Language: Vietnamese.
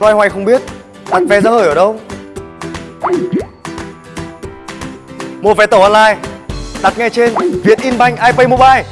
Loay hoay không biết. Đặt vé ra hởi ở đâu? Mua vé tàu online. Đặt ngay trên Vietinbank iPay Mobile.